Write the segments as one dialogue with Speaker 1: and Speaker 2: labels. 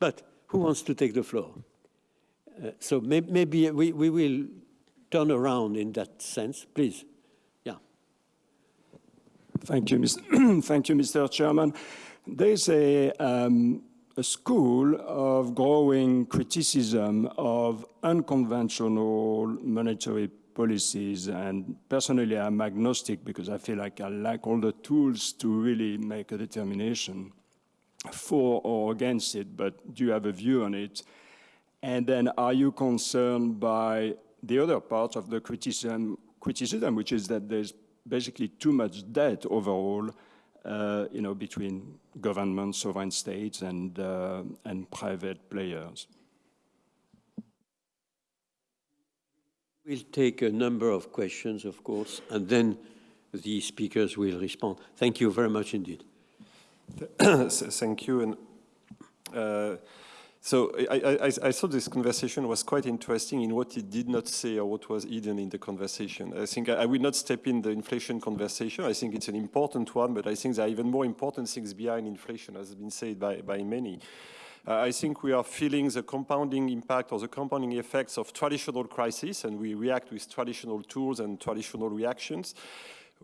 Speaker 1: But who wants to take the floor? Uh, so may maybe we, we will turn around in that sense, please. Yeah.
Speaker 2: Thank you, Mr. Thank you, Mr. Chairman. There's a, um, a school of growing criticism of unconventional monetary policies. And personally, I'm agnostic because I feel like I lack all the tools to really make a determination for or against it. But do you have a view on it? And then are you concerned by the other part of the criticism, criticism which is that there's basically too much debt overall uh, you know, between governments, sovereign states, and, uh, and private players.
Speaker 1: We'll take a number of questions, of course, and then the speakers will respond. Thank you very much indeed.
Speaker 3: Thank you. And uh, so I, I, I, thought this conversation was quite interesting in what it did not say or what was hidden in the conversation. I think I, I, will not step in the inflation conversation. I think it's an important one, but I think there are even more important things behind inflation, as has been said by, by many. Uh, I think we are feeling the compounding impact or the compounding effects of traditional crises, and we react with traditional tools and traditional reactions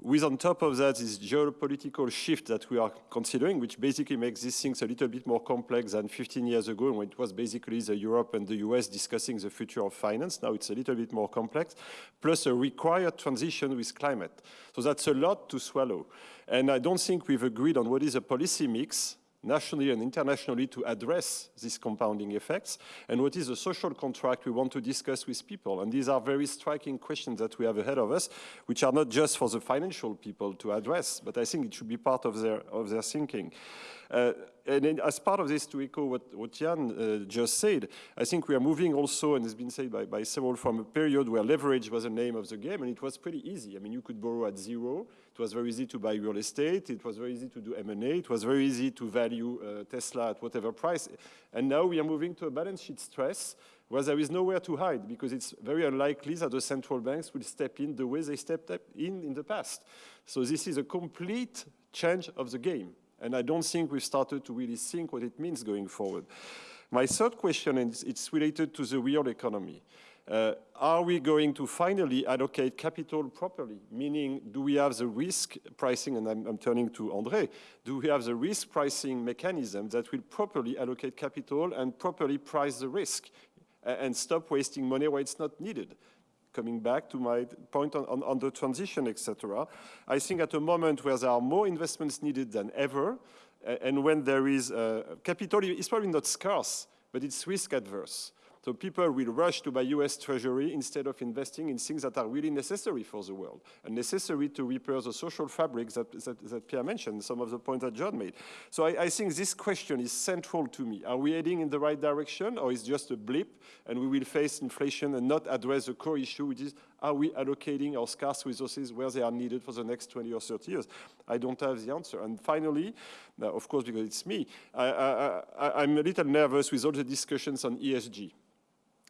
Speaker 3: with on top of that this geopolitical shift that we are considering, which basically makes these things a little bit more complex than 15 years ago when it was basically the Europe and the US discussing the future of finance. Now it's a little bit more complex, plus a required transition with climate. So that's a lot to swallow. And I don't think we've agreed on what is a policy mix nationally and internationally to address these compounding effects and what is the social contract we want to discuss with people. And these are very striking questions that we have ahead of us, which are not just for the financial people to address, but I think it should be part of their, of their thinking. Uh, and as part of this, to echo what, what Jan uh, just said, I think we are moving also, and it's been said by, by several, from a period where leverage was the name of the game, and it was pretty easy. I mean, you could borrow at zero. It was very easy to buy real estate. It was very easy to do M&A. It was very easy to value uh, Tesla at whatever price. And now we are moving to a balance sheet stress where there is nowhere to hide because it's very unlikely that the central banks will step in the way they stepped in in the past. So this is a complete change of the game. And I don't think we've started to really think what it means going forward. My third question, is it's related to the real economy. Uh, are we going to finally allocate capital properly? Meaning, do we have the risk pricing, and I'm, I'm, turning to André, do we have the risk pricing mechanism that will properly allocate capital and properly price the risk and stop wasting money where it's not needed? coming back to my point on, on, on the transition, etc. I think at a moment where there are more investments needed than ever, and when there is uh, capital, it's probably not scarce, but it's risk adverse. So people will rush to buy US Treasury instead of investing in things that are really necessary for the world and necessary to repair the social fabric that, that, that Pierre mentioned, some of the points that John made. So I, I, think this question is central to me. Are we heading in the right direction or is just a blip and we will face inflation and not address the core issue, which is are we allocating our scarce resources where they are needed for the next 20 or 30 years? I don't have the answer. And finally, of course, because it's me, I, I, I'm a little nervous with all the discussions on ESG.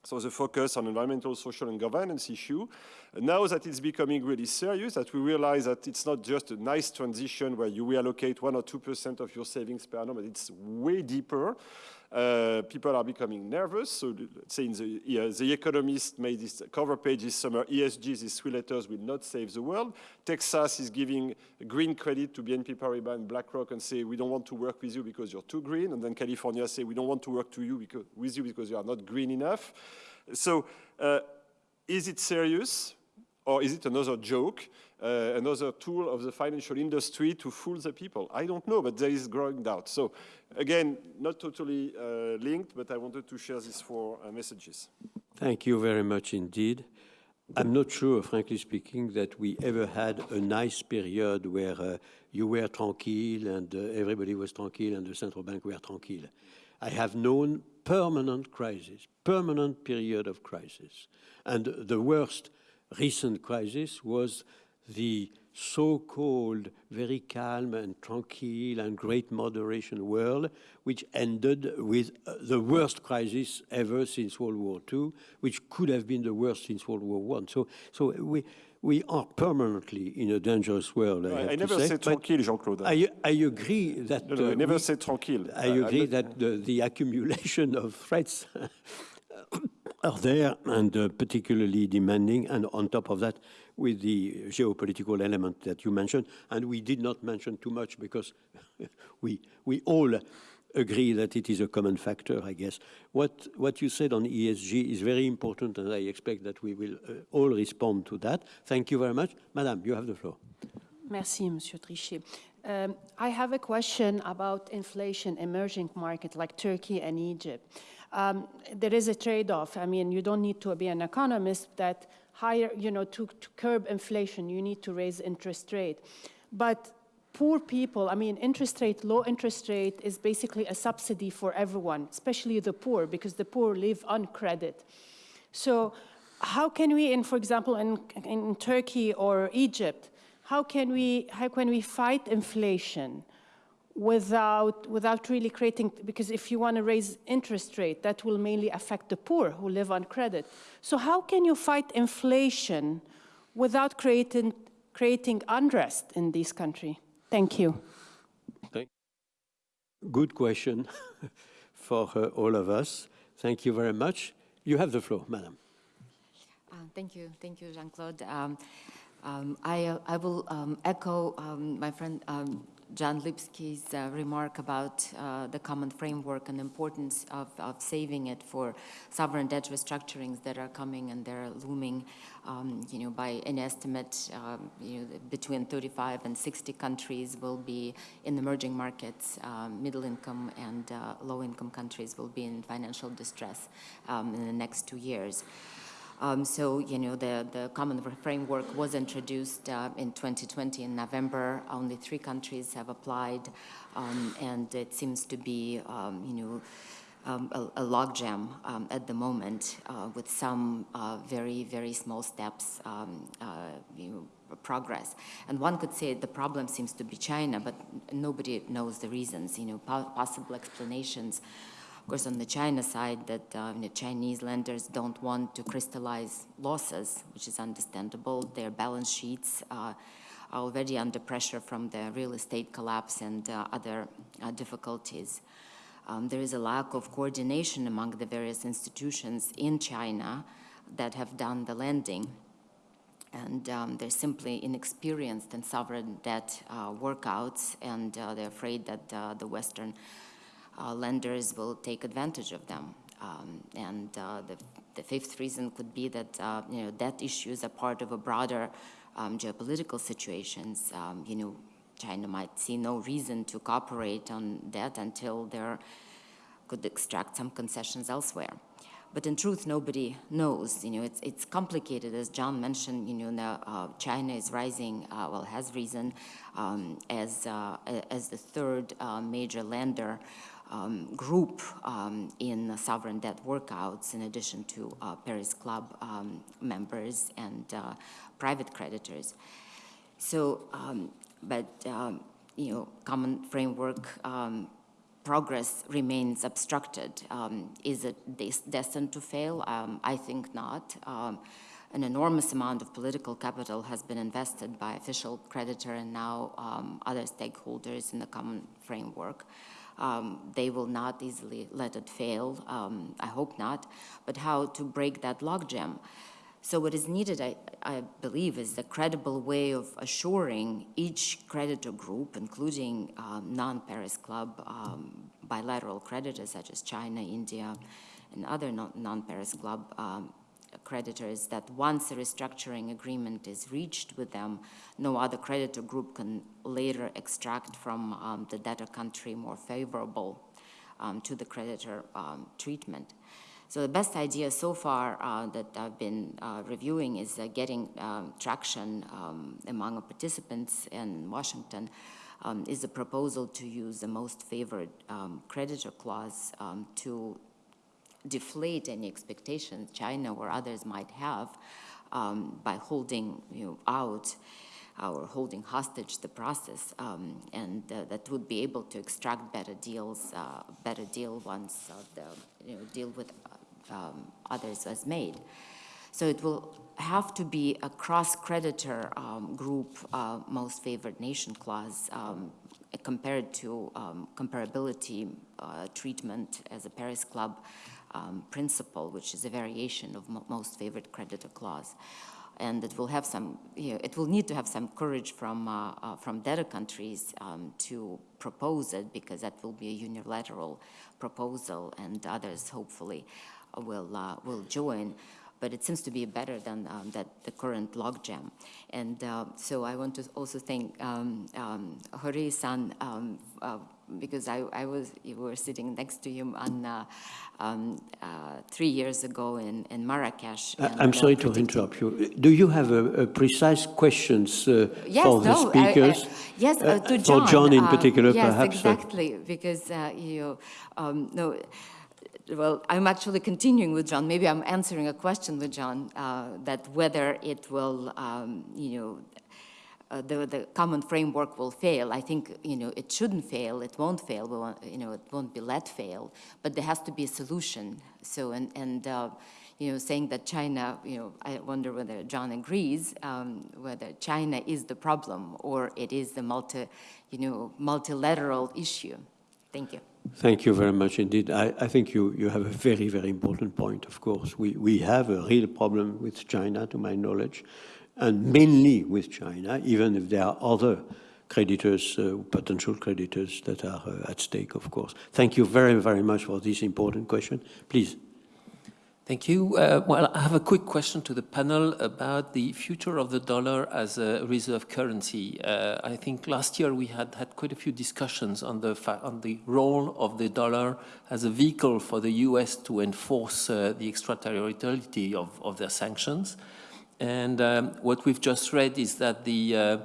Speaker 3: So the focus on environmental, social, and governance issue. Now that it's becoming really serious, that we realize that it's not just a nice transition where you reallocate one or 2% of your savings per annum, but it's way deeper. Uh, people are becoming nervous. So let's say the, the Economist made this cover page this summer, ESG, these three letters will not save the world. Texas is giving green credit to BNP Paribas and BlackRock and say, we don't want to work with you because you're too green. And then California say, we don't want to work to you because, with you because you are not green enough. So uh, is it serious or is it another joke? uh, another tool of the financial industry to fool the people? I don't know, but there is growing doubt. So again, not totally uh, linked, but I wanted to share these four uh, messages.
Speaker 1: Thank you very much indeed. I'm not sure, frankly speaking, that we ever had a nice period where uh, you were tranquille and uh, everybody was tranquille and the central bank were tranquille. I have known permanent crisis, permanent period of crisis. And the worst recent crisis was the so-called very calm and tranquil and great moderation world, which ended with uh, the worst crisis ever since World War II, which could have been the worst since World War I. So, so we, we are permanently in a dangerous world. I,
Speaker 3: I, I never
Speaker 1: say,
Speaker 3: said
Speaker 1: but
Speaker 3: tranquille, Jean-Claude.
Speaker 1: I, I agree that
Speaker 3: No, no, I
Speaker 1: uh,
Speaker 3: never
Speaker 1: we-
Speaker 3: said tranquille.
Speaker 1: I agree that the, the accumulation of threats are there and uh, particularly demanding. And on top of that, with the geopolitical element that you mentioned, and we did not mention too much because we we all agree that it is a common factor, I guess. What what you said on ESG is very important, and I expect that we will uh, all respond to that. Thank you very much, Madame. You have the floor.
Speaker 4: Merci, Monsieur Trichet. Um, I have a question about inflation emerging market like Turkey and Egypt. Um, there is a trade-off. I mean, you don't need to be an economist that higher, you know, to, to curb inflation, you need to raise interest rate. But poor people, I mean, interest rate, low interest rate is basically a subsidy for everyone, especially the poor, because the poor live on credit. So how can we, in, for example, in, in Turkey or Egypt, how can we, how can we fight inflation without, without really creating, because if you want to raise interest rate, that will mainly affect the poor who live on credit. So how can you fight inflation without creating, creating unrest in this country? Thank you.
Speaker 1: Thank Good question for uh, all of us. Thank you very much. You have the floor, Madam.
Speaker 5: Uh, Thank you, thank you, Jean-Claude. Um, um, I, uh, I will um, echo um, my friend um, John Lipsky's uh, remark about uh, the common framework and the importance of, of saving it for sovereign debt restructurings that are coming and they're looming, um, you know, by an estimate, um, you know, between 35 and 60 countries will be in the emerging markets, um, middle income and uh, low income countries will be in financial distress um, in the next two years. Um, so, you know, the, the common framework was introduced uh, in 2020 in November. Only three countries have applied, um, and it seems to be, um, you know, um, a, a logjam um, at the moment uh, with some uh, very, very small steps, um, uh, you know, progress. And one could say the problem seems to be China, but nobody knows the reasons, you know, po possible explanations of course, on the China side, that uh, the Chinese lenders don't want to crystallize losses, which is understandable. Their balance sheets uh, are already under pressure from the real estate collapse and uh, other uh, difficulties. Um, there is a lack of coordination among the various institutions in China that have done the lending. And um, they're simply inexperienced in sovereign debt uh, workouts, and uh, they're afraid that uh, the Western uh, lenders will take advantage of them. Um, and uh, the, the fifth reason could be that uh, you know debt issues are part of a broader um, geopolitical situations. Um, you know, China might see no reason to cooperate on debt until there could extract some concessions elsewhere. But in truth, nobody knows. You know, it's, it's complicated, as John mentioned. You know, now, uh, China is rising, uh, well, has risen um, as uh, as the third uh, major lender um, group um, in sovereign debt workouts, in addition to uh, Paris Club um, members and uh, private creditors. So, um, but um, you know, common framework um, progress remains obstructed. Is it des destined to fail? I think not. An enormous amount of political capital has been invested by official creditor and now um, other stakeholders in the common framework. Um, they will not easily let it fail. Um, I hope not. But how to break that logjam? So what is needed, I, I, believe, is a credible way of assuring each creditor group, including um, non-Paris Club um, bilateral creditors such as China, India, and other non-Paris Club um, creditors, that once a restructuring agreement is reached with them, no other creditor group can later extract from um, the debtor country more favorable um, to the creditor um, treatment. So the best idea so far uh, that I've been uh, reviewing is uh, getting um, traction um, among participants in Washington um, is a proposal to use the most favored um, creditor clause um, to deflate any expectations China or others might have um, by holding you know, out or holding hostage the process, um, and uh, that would be able to extract better deals, uh, better deal once uh, the you know, deal with um, others was made. So it will have to be a cross-creditor um, group uh, most favored nation clause um, compared to um, comparability uh, treatment as a Paris Club um, principle, which is a variation of mo most favored creditor clause. And it will have some, you know, it will need to have some courage from, uh, uh, from debtor countries um, to propose it because that will be a unilateral proposal and others hopefully will, uh, will join but it seems to be better than um, that the current logjam. And uh, so I want to also thank um, um, Hori-san um, uh, because I, I, was you were sitting next to him on uh, um, uh, three years ago in, in Marrakesh.
Speaker 1: I'm sorry to interrupt you. Do you have a, a precise questions uh,
Speaker 5: yes,
Speaker 1: for the
Speaker 5: no,
Speaker 1: speakers?
Speaker 5: I, I, yes, uh, to John.
Speaker 1: For John in
Speaker 5: uh,
Speaker 1: particular,
Speaker 5: yes,
Speaker 1: perhaps.
Speaker 5: exactly, because uh, you um, no well, I'm actually continuing with John. Maybe I'm answering a question with John uh, that whether it will, um, you know, uh, the, the common framework will fail. I think, you know, it shouldn't fail. It won't fail. We won't, you know, it won't be let fail. But there has to be a solution. So, and, and uh, you know, saying that China, you know, I wonder whether John agrees, um, whether China is the problem or it is the multi, you know, multilateral issue. Thank you.
Speaker 1: Thank you very much indeed. I, I, think you, you have a very, very important point, of course. We, we have a real problem with China, to my knowledge, and mainly with China, even if there are other creditors, uh, potential creditors that are uh, at stake, of course. Thank you very, very much for this important question. Please.
Speaker 6: Thank you. Uh, well, I have a quick question to the panel about the future of the dollar as a reserve currency. Uh, I think last year we had had quite a few discussions on the on the role of the dollar as a vehicle for the U.S. to enforce uh, the extraterritoriality of, of their sanctions. And um, what we've just read is that the uh,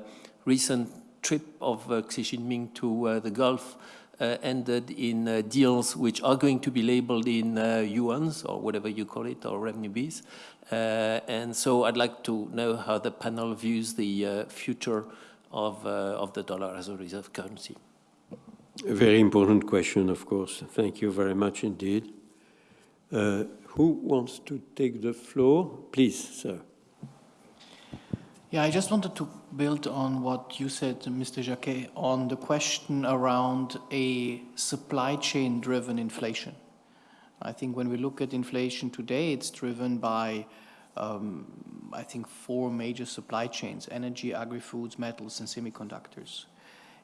Speaker 6: recent trip of uh, Xi Jinping to uh, the Gulf uh, ended in uh, deals which are going to be labeled in uh, yuans or whatever you call it or renminbis. and so I'd like to know how the panel views the future of, of the dollar as a reserve currency.
Speaker 1: A very important question, of course. Thank you very much indeed. Who wants to take the floor? Please, sir.
Speaker 7: Yeah, I just wanted to build on what you said, Mr. Jacquet, on the question around a supply chain driven inflation. I think when we look at inflation today, it's driven by, um, I think, four major supply chains, energy, agri-foods, metals, and semiconductors.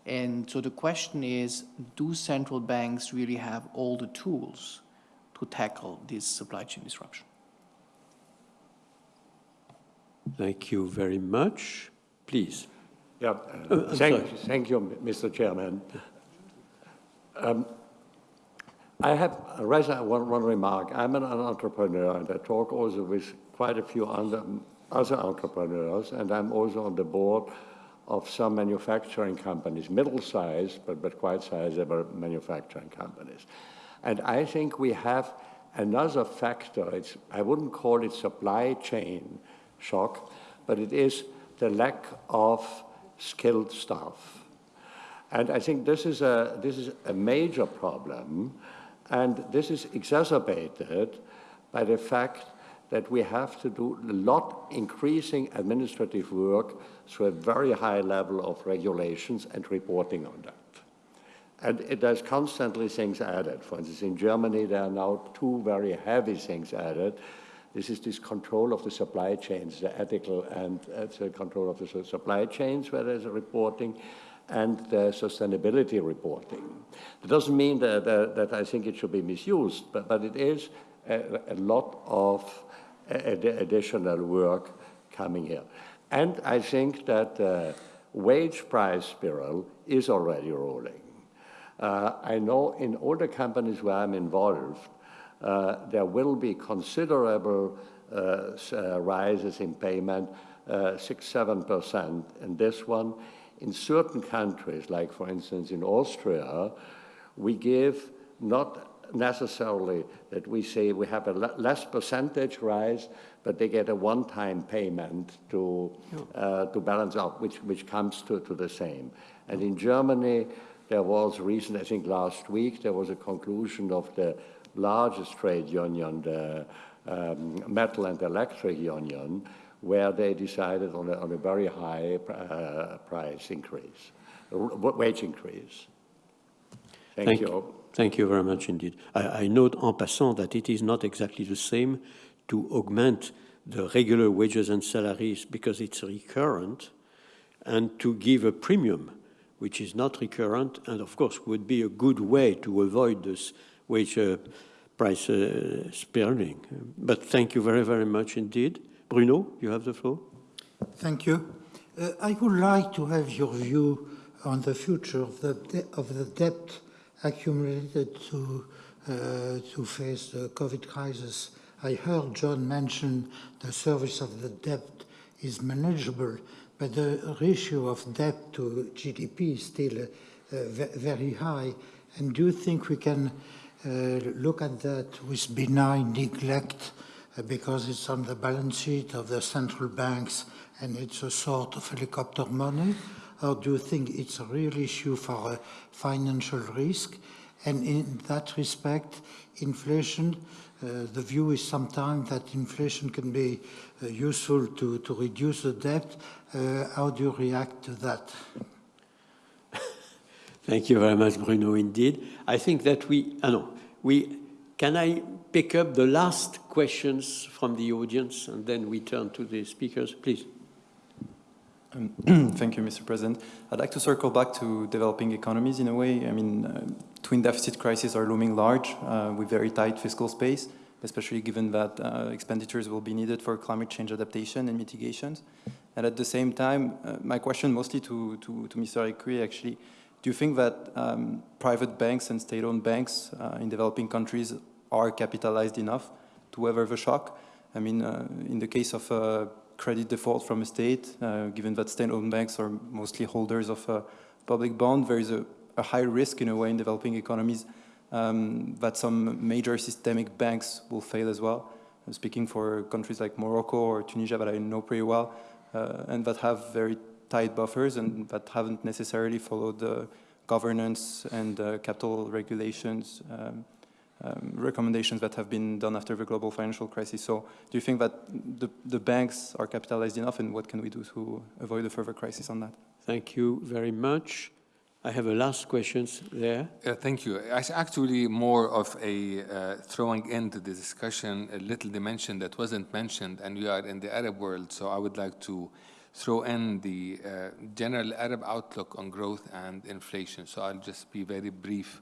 Speaker 7: And so the question is, do central banks really have all the tools to tackle this supply chain disruption?
Speaker 1: Thank you very much. Please.
Speaker 8: Yeah, uh, thank, thank you, Mr. Chairman. Um, I have rather one, one remark. I'm an, an, entrepreneur and I talk also with quite a few other, other entrepreneurs and I'm also on the board of some manufacturing companies, middle-sized but, but quite sizable manufacturing companies. And I think we have another factor, it's, I wouldn't call it supply chain, shock, but it is the lack of skilled staff. And I think this is a, this is a major problem, and this is exacerbated by the fact that we have to do a lot increasing administrative work through a very high level of regulations and reporting on that. And it, there's constantly things added. For instance, in Germany, there are now two very heavy things added. This is this control of the supply chains, the ethical and uh, the control of the supply chains where there's a reporting and the sustainability reporting. It doesn't mean that, that, that, I think it should be misused, but, but it is a, a lot of additional work coming here. And I think that the wage price spiral is already rolling. Uh, I know in all the companies where I'm involved, uh, there will be considerable uh, uh, rises in payment, six, seven percent in this one. In certain countries, like for instance in Austria, we give not necessarily that we say we have a less percentage rise, but they get a one-time payment to, uh, to balance out, which, which comes to, to the same. And in Germany, there was recent, I think last week, there was a conclusion of the largest trade union, the um, metal and electric union, where they decided on a, on a very high uh, price increase, wage increase. Thank,
Speaker 1: Thank
Speaker 8: you.
Speaker 1: Thank you very much indeed. I, I note en passant that it is not exactly the same to augment the regular wages and salaries because it's recurrent and to give a premium which is not recurrent and of course would be a good way to avoid this wage price uh, spiraling. But thank you very, very much indeed. Bruno, you have the floor.
Speaker 9: Thank you. Uh, I would like to have your view on the future of the, of the debt accumulated to, uh, to face the COVID crisis. I heard John mention the service of the debt is manageable, but the ratio of debt to GDP is still uh, very high. And do you think we can look at that with benign neglect uh, because it's on the balance sheet of the central banks and it's a sort of helicopter money? Or do you think it's a real issue for a financial risk? And in that respect, inflation, uh, the view is sometimes that inflation can be uh, useful to, to reduce the debt. Uh, how do you react to that?
Speaker 1: Thank you very much, Bruno, indeed. I think that we, uh, no, we, can I pick up the last questions from the audience and then we turn to the speakers, please?
Speaker 10: Um, thank you, Mr. President. I'd like to circle back to developing economies in a way. I mean, uh, twin deficit crises are looming large uh, with very tight fiscal space, especially given that uh, expenditures will be needed for climate change adaptation and mitigations. And at the same time, uh, my question mostly to, to, to Mr. Ekué actually, do you think that um, private banks and state-owned banks uh, in developing countries are capitalized enough to weather the shock? I mean, uh, in the case of credit default from a state, uh, given that state-owned banks are mostly holders of a public bond, there is a, a high risk in a way in developing economies um, that some major systemic banks will fail as well. I'm speaking for countries like Morocco or Tunisia that I know pretty well, uh, and that have very tight buffers and that haven't necessarily followed the governance and uh, capital regulations um, um, recommendations that have been done after the global financial crisis. So do you think that the, the banks are capitalized enough and what can we do to avoid a further crisis on that?
Speaker 1: Thank you very much. I have a last question there.
Speaker 11: Uh, thank you. It's actually more of a uh, throwing into the discussion a little dimension that wasn't mentioned, and we are in the Arab world, so I would like to throw in the uh, general Arab outlook on growth and inflation. So I'll just be very brief.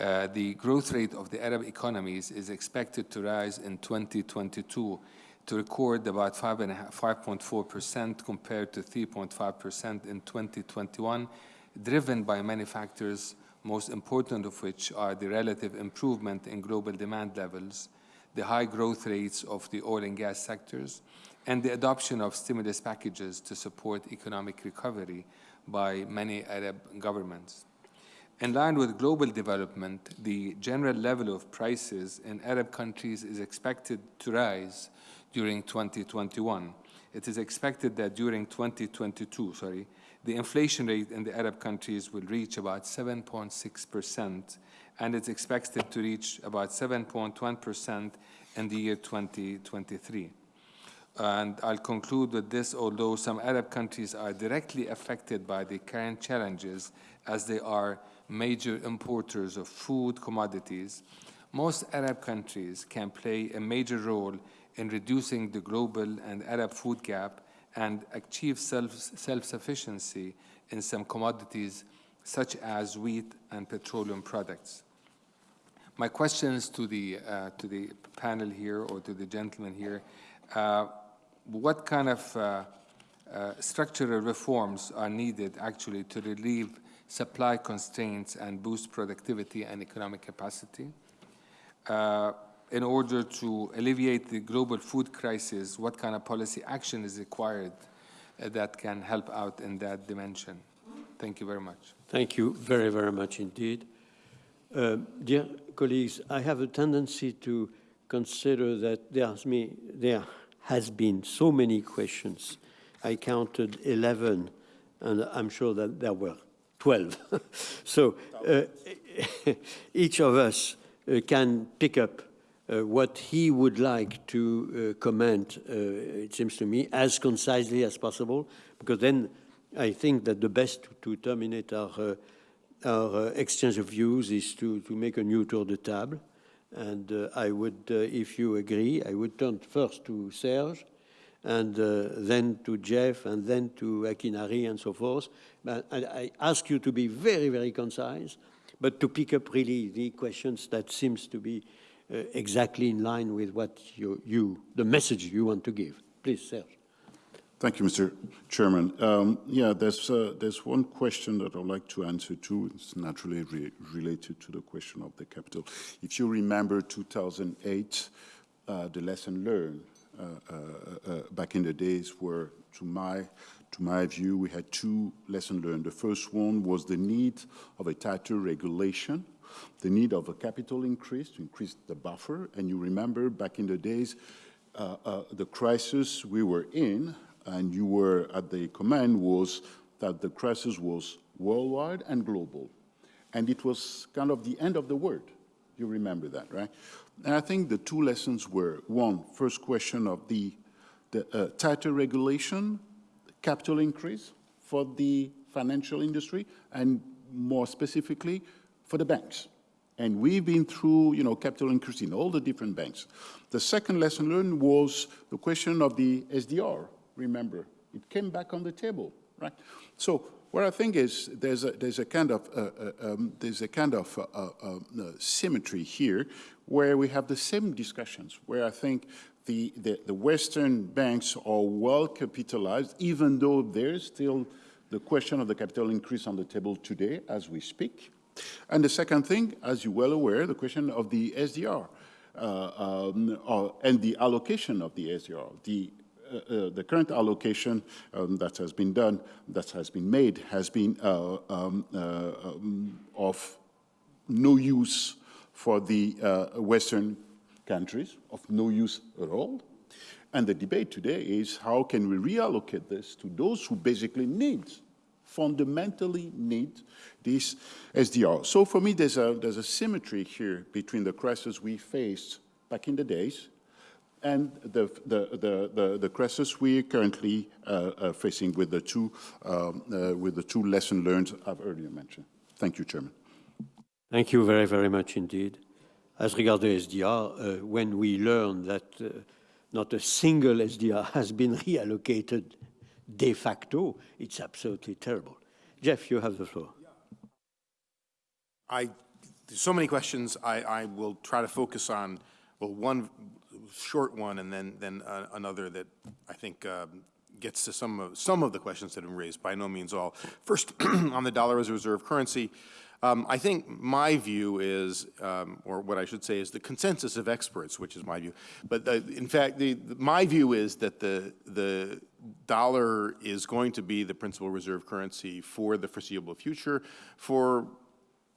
Speaker 11: Uh, the growth rate of the Arab economies is expected to rise in 2022 to record about 5.4% compared to 3.5% in 2021, driven by many factors, most important of which are the relative improvement in global demand levels, the high growth rates of the oil and gas sectors, and the adoption of stimulus packages to support economic recovery by many Arab governments. In line with global development, the general level of prices in Arab countries is expected to rise during 2021. It is expected that during 2022, sorry, the inflation rate in the Arab countries will reach about 7.6%, and it's expected to reach about 7.1% in the year 2023. And I'll conclude with this, although some Arab countries are directly affected by the current challenges as they are major importers of food commodities, most Arab countries can play a major role in reducing the global and Arab food gap and achieve self-sufficiency self in some commodities such as wheat and petroleum products. My questions to the, uh, to the panel here or to the gentleman here, uh, what kind of uh, uh structural reforms are needed actually to relieve supply constraints and boost productivity and economic capacity. Uh, in order to alleviate the global food crisis, what kind of policy action is required uh, that can help out in that dimension? Thank you very much.
Speaker 1: Thank you very, very much indeed. Uh, dear colleagues, I have a tendency to consider that there's me, there has been so many questions. I counted 11, and I'm sure that there were 12. so uh, each of us uh, can pick up uh, what he would like to uh, comment, uh, it seems to me, as concisely as possible, because then I think that the best to terminate our, uh, our exchange of views is to, to make a new tour de table. And uh, I would, uh, if you agree, I would turn first to Serge, and uh, then to Jeff, and then to Akinari, and so forth. But I, I ask you to be very, very concise, but to pick up really the questions that seems to be uh, exactly in line with what you, you, the message you want to give. Please, Serge.
Speaker 12: Thank you, Mr. Chairman. Um, yeah, there's, uh, there's one question that I'd like to answer to. It's naturally re related to the question of the capital. If you remember 2008, uh, the lesson learned uh, uh, uh, back in the days were, to my, to my view, we had two lessons learned. The first one was the need of a tighter regulation, the need of a capital increase to increase the buffer. And you remember back in the days, uh, the crisis we were in and you were at the command was that the crisis was worldwide and global. And it was kind of the end of the world. You remember that, right? And I think the two lessons were, one, first question of the, the uh, tighter regulation, capital increase for the financial industry, and more specifically, for the banks. And we've been through, you know, capital increase in all the different banks. The second lesson learned was the question of the SDR, remember. It came back on the table, right? So what I think is there's a, there's a kind of, uh, uh, um, there's a kind of uh, uh, uh, symmetry here where we have the same discussions, where I think the, the, the Western banks are well capitalized, even though there's still the question of the capital increase on the table today as we speak. And the second thing, as you're well aware, the question of the SDR uh, um, and the allocation of the SDR. The uh, uh, the current allocation um, that has been done, that has been made, has been uh, um, um, of no use for the Western countries, of no use at all. And the debate today is how can we reallocate this to those who basically need, fundamentally need this SDR. So for me, there's a, there's a symmetry here between the crisis we faced back in the days and the, the, the, the, the crisis we are currently uh, uh, facing with the, two, um, uh, with the two lessons learned I've earlier mentioned. Thank you, Chairman.
Speaker 1: Thank you very, very much indeed. As regards the SDR, uh, when we learn that uh, not a single SDR has been reallocated de facto, it's absolutely terrible. Jeff, you have the floor.
Speaker 13: I, there's so many questions. I, I will try to focus on, well, one short one and then, then uh, another that I think um, gets to some of, some of the questions that have been raised, by no means all. First, on the dollar as a reserve currency, um, I think my view is, um, or what I should say is the consensus of experts, which is my view. But the, in fact, the, the, my view is that the, the dollar is going to be the principal reserve currency for the foreseeable future for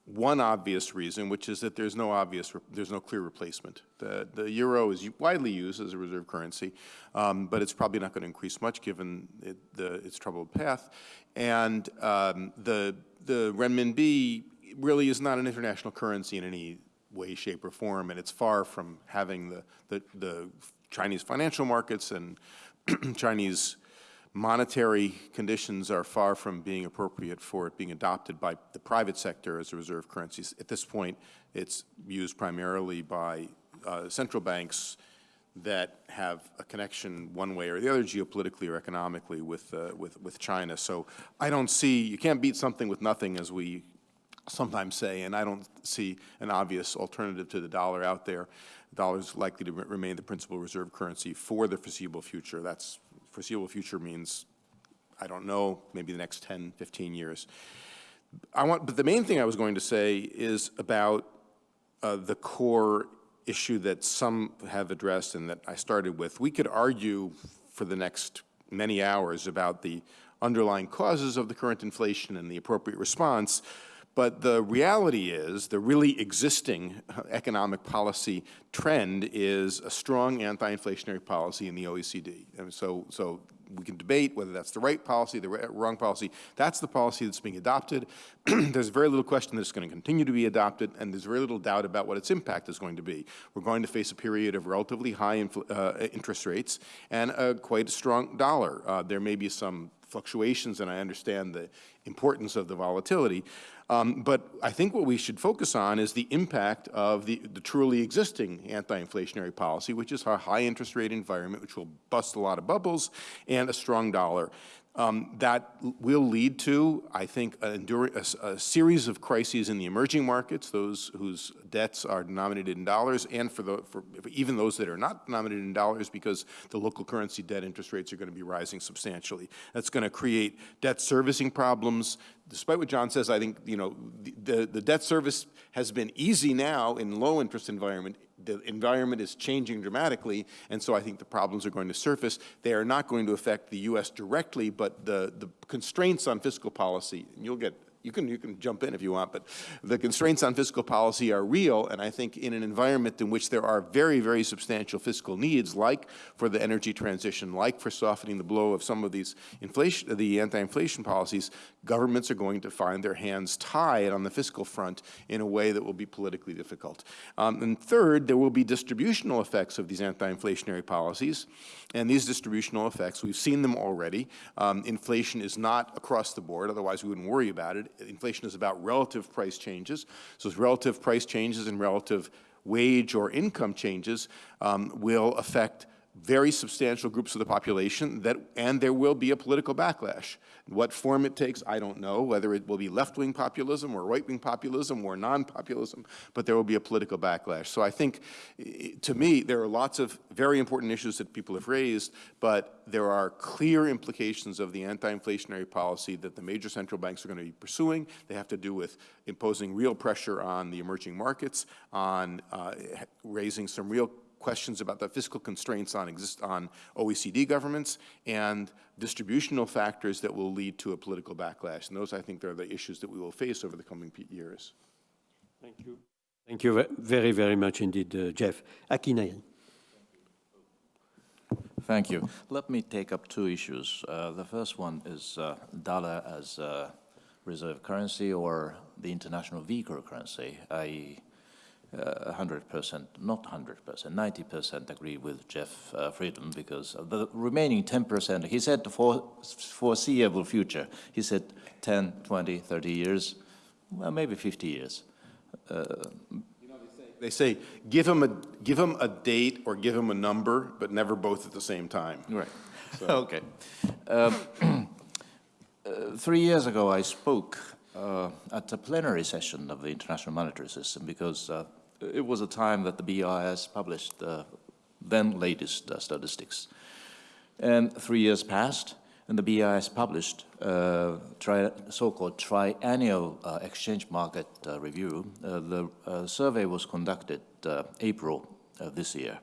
Speaker 13: one obvious reason, which is that there's no obvious, there's no clear replacement. The, the euro is widely used as a reserve currency, um, but it's probably not going to increase much given it, the, its troubled path. And um, the, the renminbi really is not an international currency in any way, shape, or form, and it's far from having the, the, the Chinese financial markets and Chinese monetary conditions are far from being appropriate for it being adopted by the private sector as a reserve currency. At this point, it's used primarily by uh, central banks that have a connection one way or the other geopolitically or economically with, uh, with, with China. So I don't see, you can't beat something with nothing as we sometimes say, and I don't see an obvious alternative to the dollar out there. The dollar is likely to remain the principal reserve currency for the foreseeable future. That's foreseeable future means, I don't know, maybe the next 10, 15 years. I want, but the main thing I was going to say is about uh, the core issue that some have addressed and that I started with. We could argue for the next many hours about the underlying causes of the current inflation and the appropriate response, But the reality is, the really existing economic policy trend is a strong anti-inflationary policy in the OECD. And so, so we can debate whether that's the right policy, the wrong policy. That's the policy that's being adopted. there's very little question that it's going to continue to be adopted, and there's very little doubt about what its impact is going to be. We're going to face a period of relatively high uh, interest rates and a quite a strong dollar. Uh, there may be some fluctuations, and I understand the importance of the volatility. Um, but I think what we should focus on is the impact of the, the truly existing anti-inflationary policy, which is our high interest rate environment, which will bust a lot of bubbles, and a strong dollar. Um, that will lead to, I think, a, a, a, series of crises in the emerging markets, those whose debts are denominated in dollars, and for, the, for even those that are not denominated in dollars because the local currency debt interest rates are going to be rising substantially. That's going to create debt servicing problems. Despite what John says, I think, you know, the, the, the debt service has been easy now in low interest environment the environment is changing dramatically, and so I think the problems are going to surface. They are not going to affect the U.S. directly, but the, the constraints on fiscal policy, and you'll get you can, you can jump in if you want, but the constraints on fiscal policy are real, and I think in an environment in which there are very, very substantial fiscal needs, like for the energy transition, like for softening the blow of some of these inflation, the anti-inflation policies, governments are going to find their hands tied on the fiscal front in a way that will be politically difficult. Um, and third, there will be distributional effects of these anti-inflationary policies, and these distributional effects, we've seen them already. Um, inflation is not across the board, otherwise we wouldn't worry about it. Inflation is about relative price changes. So relative price changes and relative wage or income changes um, will affect very substantial groups of the population that, and there will be a political backlash. What form it takes, I don't know, whether it will be left-wing populism or right-wing populism or non-populism, but there will be a political backlash. So I think, to me, there are lots of very important issues that people have raised, but there are clear implications of the anti-inflationary policy that the major central banks are going to be pursuing. They have to do with imposing real pressure on the emerging markets, on uh, raising some real questions about the fiscal constraints on, exist on OECD governments and distributional factors that will lead to a political backlash. And those, I think, are the issues that we will face over the coming years.
Speaker 1: Thank you. Thank you very, very much indeed, uh, Jeff. Aki
Speaker 14: Thank you. Let me take up two issues. Uh, the first one is uh, dollar as reserve currency or the international vehicle currency. I 100%, uh, not 100%, 90% agree with Jeff uh, Frieden because the remaining 10%, he said for foreseeable future, he said 10, 20, 30 years, well, maybe 50 years. Uh,
Speaker 13: they say give him a give him a date or give him a number, but never both at the same time.
Speaker 14: Right. So. okay. Um, uh, three years ago, I spoke uh, at a plenary session of the International Monetary System because uh, it was a time that the BIS published the then latest uh, statistics. And three years passed, and the BIS published uh, so-called triennial uh, exchange market uh, review. Uh, the uh, survey was conducted April of this year.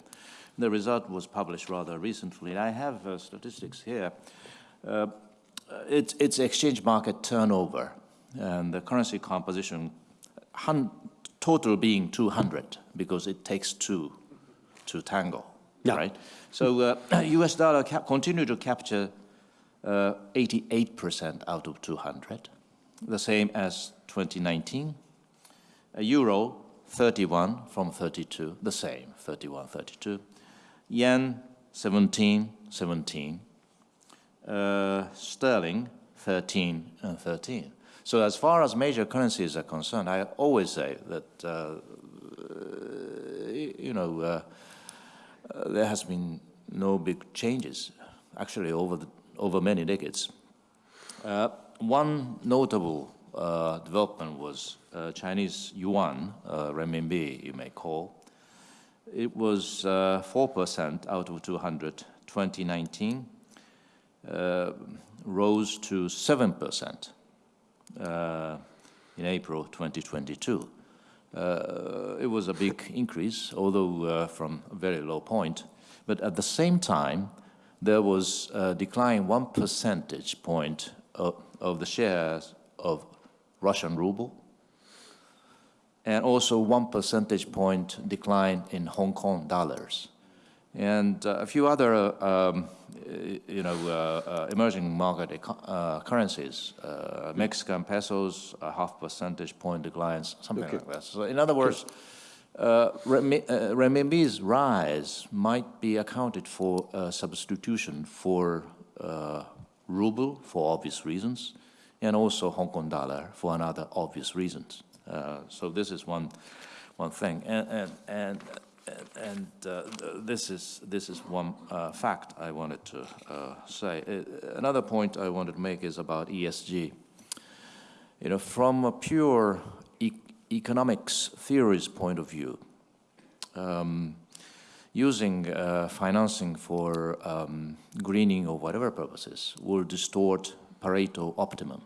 Speaker 14: The result was published rather recently. I have statistics here. it's, it's exchange market turnover and the currency composition total being 200 because it takes two to tango, yeah. right? So uh, US dollar continue to capture 88% uh, out of 200, the same as 2019. A euro, 31 from 32, the same, 31, 32. Yen, 17, 17. Uh, sterling, 13 and 13. So as far as major currencies are concerned, I always say that, uh, you know, uh, uh, there has been no big changes, actually, over, the, over many decades. Uh, one notable uh, development was uh, Chinese yuan, renminbi, you may call. It was 4% out of 200, 2019, rose to 7% uh, in April 2022. Uh, it was a big increase, although uh, from a very low point. But at the same time, there was a decline one percentage point of, of the shares of Russian ruble and also one percentage point decline in Hong Kong dollars. And uh, a few other, uh, um, you know, uh, uh emerging market uh, currencies, uh, Mexican pesos, a half percentage point declines, something okay. like that. So in other words, uh, renminbi's rise might be accounted for substitution for ruble for obvious reasons, and also Hong Kong dollar for another obvious reasons. so this is one, one thing. And, and, and and uh, this is this is one uh, fact I wanted to uh, say. Uh, another point I wanted to make is about ESG. You know, from a pure e economics theories point of view, um, using uh, financing for um, greening or whatever purposes will distort Pareto optimum.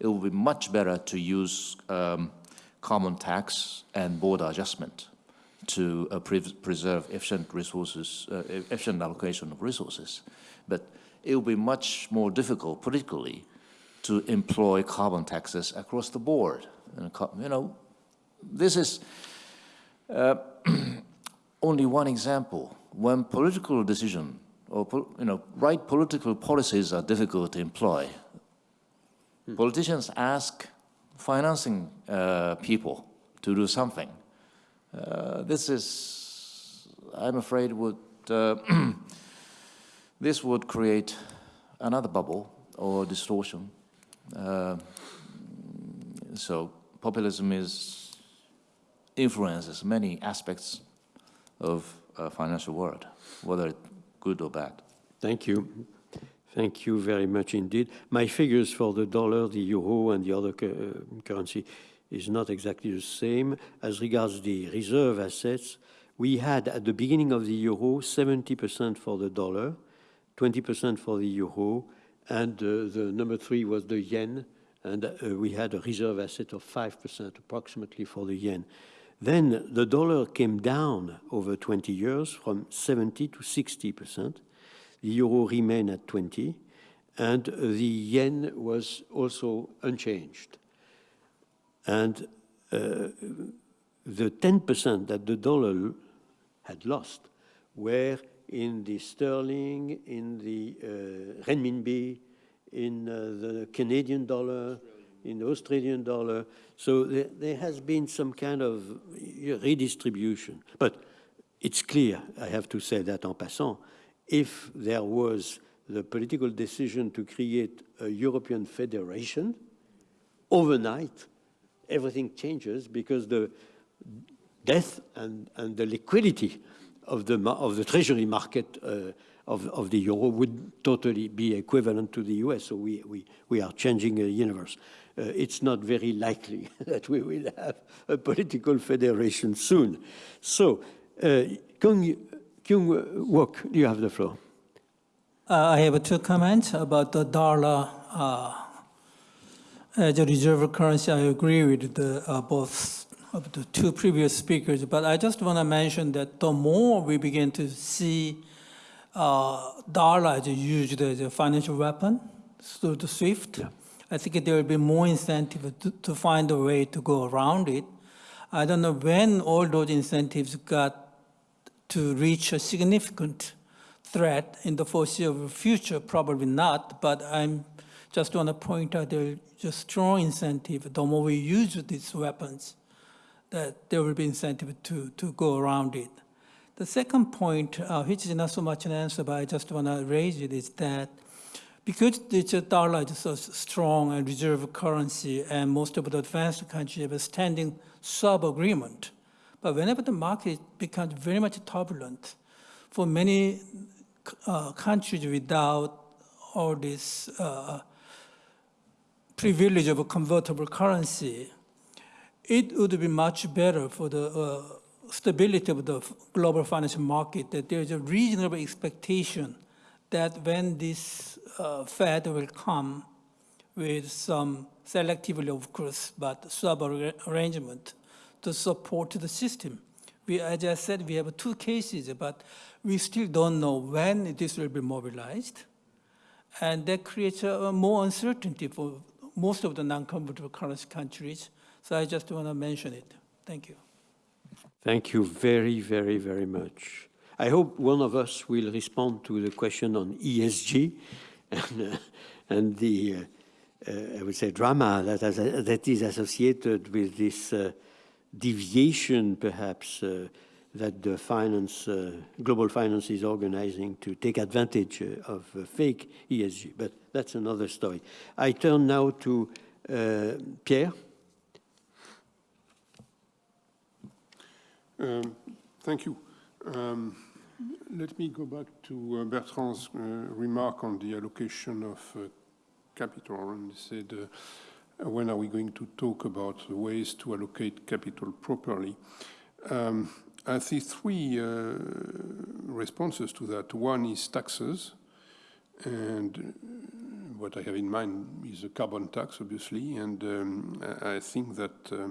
Speaker 14: It will be much better to use um, carbon tax and border adjustment to uh, pre preserve efficient resources, uh, efficient allocation of resources. But it will be much more difficult politically to employ carbon taxes across the board. And, you know, this is uh, only one example. When political decision or, you know, right political policies are difficult to employ, hmm. politicians ask financing uh, people to do something. Uh, this is, I'm afraid, would uh, this would create another bubble or distortion. Uh, so populism is influences many aspects of uh, financial world, whether good or bad.
Speaker 1: Thank you. Thank you very much indeed. My figures for the dollar, the euro, and the other uh, currency is not exactly the same. As regards the reserve assets, we had at the beginning of the euro 70% for the dollar, 20% for the euro, and uh, the number three was the yen, and uh, we had a reserve asset of 5% approximately for the yen. Then the dollar came down over 20 years from 70 to 60%. The euro remained at 20, and the yen was also unchanged. And uh, the 10% that the dollar had lost were in the sterling, in the uh, renminbi, in uh, the Canadian dollar, in the Australian dollar. So there, there, has been some kind of redistribution. But it's clear, I have to say that en passant, if there was the political decision to create a European federation, overnight, everything changes because the death and, and the liquidity of the, of the treasury market uh, of, of the euro would totally be equivalent to the US. So we, we, we are changing a universe. Uh, it's not very likely that we will have a political federation soon. So, uh, Kyung Wook, you have the floor.
Speaker 15: Uh, I have two comments about the dollar uh, as a reserve currency, I agree with the, uh, both of the two previous speakers, but I just want to mention that the more we begin to see uh, dollar as used as a financial weapon through the SWIFT, yeah. I think there will be more incentive to, to find a way to go around it. I don't know when all those incentives got to reach a significant threat in the foreseeable future, probably not, but I'm just want to point out there's a strong incentive. The more we use these weapons, that there will be incentive to, to go around it. The second point, uh, which is not so much an answer, but I just want to raise it, is that because the dollar is a strong and reserve currency, and most of the advanced countries have a standing swap agreement, but whenever the market becomes very much turbulent, for many uh, countries without all this uh, privilege of a convertible currency, it would be much better for the uh, stability of the global financial market that there's a reasonable expectation that when this uh, Fed will come with some selectively, of course, but swap arrangement to support the system. We, as I said, we have two cases, but we still don't know when this will be mobilized. And that creates a more uncertainty for most of the non-convertible currency countries So I just want to mention it. Thank you.
Speaker 1: Thank you very, very, very much. I hope one of us will respond to the question on ESG and, uh, and the, uh, uh, I would say, drama that, has, that is associated with this uh, deviation, perhaps, uh, that the finance, uh, global finance is organizing to take advantage of fake ESG. But that's another story. I turn now to Pierre.
Speaker 16: Um, thank you. Um, let me go back to uh, Bertrand's uh, remark on the allocation of uh, capital and said, uh, when are we going to talk about ways to allocate capital properly? Um, I see three uh, responses to that. One is taxes, and what I have in mind is a carbon tax, obviously, and um, I think that uh,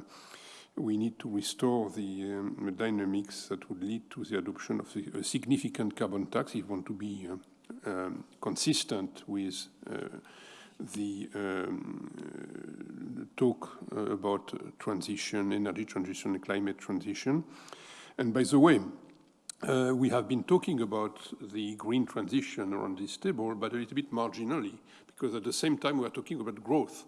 Speaker 16: we need to restore the um, dynamics that would lead to the adoption of a significant carbon tax if we want to be uh, um, consistent with uh, the um, talk uh, about transition, energy transition, climate transition. And by the way, uh, we have been talking about the green transition around this table, but a little bit marginally, because at the same time we are talking about growth.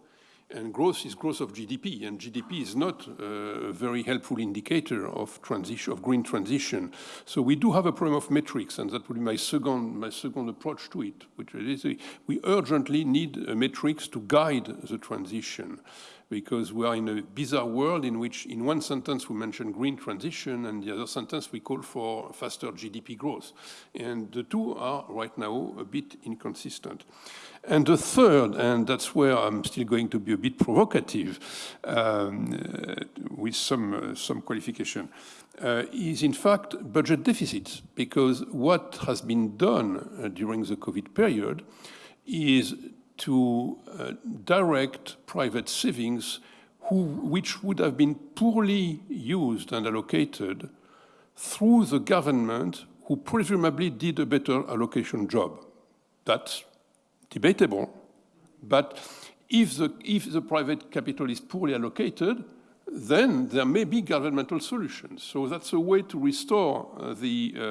Speaker 16: And growth is growth of GDP, and GDP is not a very helpful indicator of transition, of green transition. So we do have a problem of metrics, and that would be my second, my second approach to it, which is we urgently need metrics to guide the transition because we are in a bizarre world in which in one sentence we mention green transition and the other sentence we call for faster GDP growth. And the two are right now a bit inconsistent. And the third, and that's where I'm still going to be a bit provocative um, uh, with some, uh, some qualification, uh, is in fact budget deficits, because what has been done uh, during the COVID period is to uh, direct private savings who, which would have been poorly used and allocated through the government who presumably did a better allocation job. That's debatable. But if the, if the private capital is poorly allocated, then there may be governmental solutions. So that's a way to restore uh, the, uh,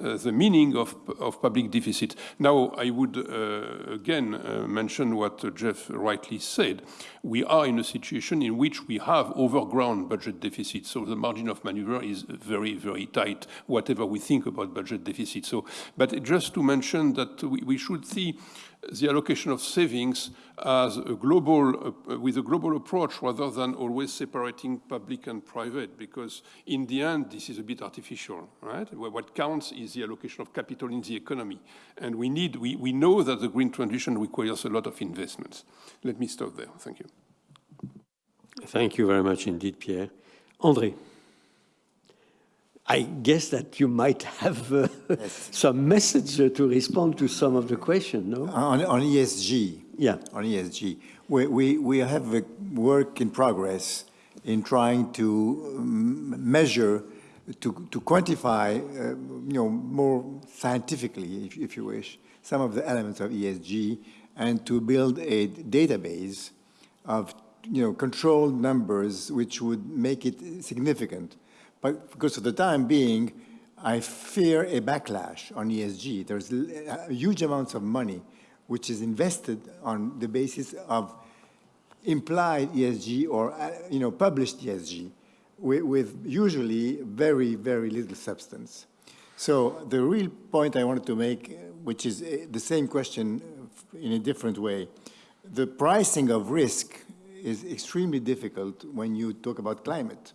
Speaker 16: uh, the meaning of, of public deficit. Now, I would uh, again uh, mention what Jeff rightly said. We are in a situation in which we have overgrown budget deficit, so the margin of maneuver is very, very tight, whatever we think about budget deficit. So, but just to mention that we, we should see the allocation of savings as a global, uh, with a global approach rather than always separating public and private, because in the end, this is a bit artificial, right? What counts is the allocation of capital in the economy. And we need, we, we know that the green transition requires a lot of investments. Let me stop there. Thank you.
Speaker 1: Thank you very much indeed, Pierre. André. I guess that you might have uh, yes. some message uh, to respond to some of the questions, no?
Speaker 17: On, on ESG.
Speaker 1: Yeah.
Speaker 17: On ESG. We, we, we have a work in progress in trying to um, measure, to, to quantify, uh, you know, more scientifically, if, if you wish, some of the elements of ESG and to build a database of, you know, controlled numbers which would make it significant but because for the time being, I fear a backlash on ESG. There's huge amounts of money which is invested on the basis of implied ESG or uh, you know published ESG with, with, usually very, very little substance. So the real point I wanted to make, which is uh, the same question in a different way, the pricing of risk is extremely difficult when you talk about climate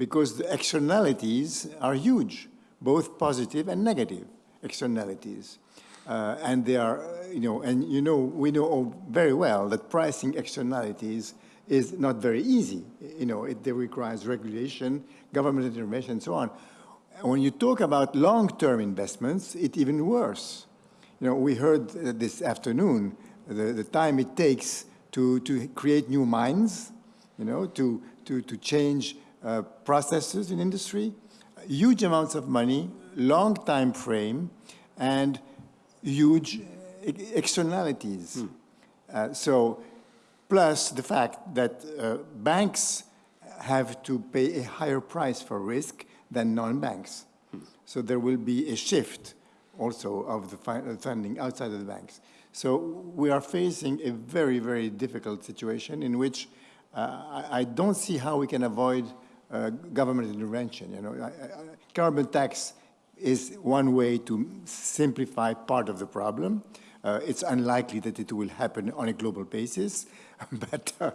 Speaker 17: because the externalities are huge, both positive and negative externalities. Uh, and they are, you know, and you know, we know very well that pricing externalities is not very easy. You know, it requires regulation, government intervention, and so on. When you talk about long-term investments, it's even worse. You know, we heard this afternoon the, the time it takes to, to create new mines, you know, to, to, to change uh, processes in industry, huge amounts of money, long time frame, and huge externalities. Hmm. Uh, so, plus the fact that uh, banks have to pay a higher price for risk than non-banks. So there will be a shift also of the funding outside of the banks. So we are facing a very, very difficult situation in which uh, I, I, don't see how we can avoid uh, government intervention. You know, carbon tax is one way to simplify part of the problem. Uh, it's unlikely that it will happen on a global basis. but uh,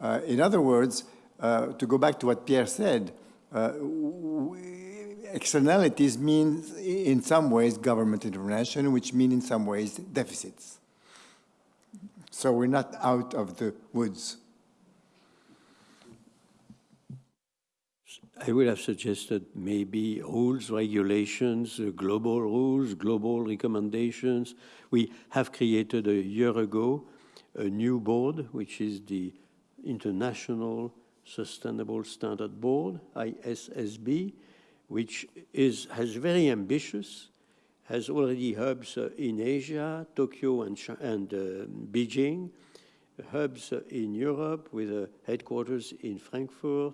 Speaker 17: uh, in other words, uh, to go back to what Pierre said, externalities mean in some ways government intervention, which mean in some ways deficits. So we're not out of the woods.
Speaker 1: I would have suggested maybe rules, regulations, uh, global rules, global recommendations. We have created a year ago a new board, which is the International Sustainable Standard Board, ISSB, which is, has very ambitious, has already hubs uh, in Asia, Tokyo and, and uh, Beijing, hubs in Europe with a headquarters in Frankfurt,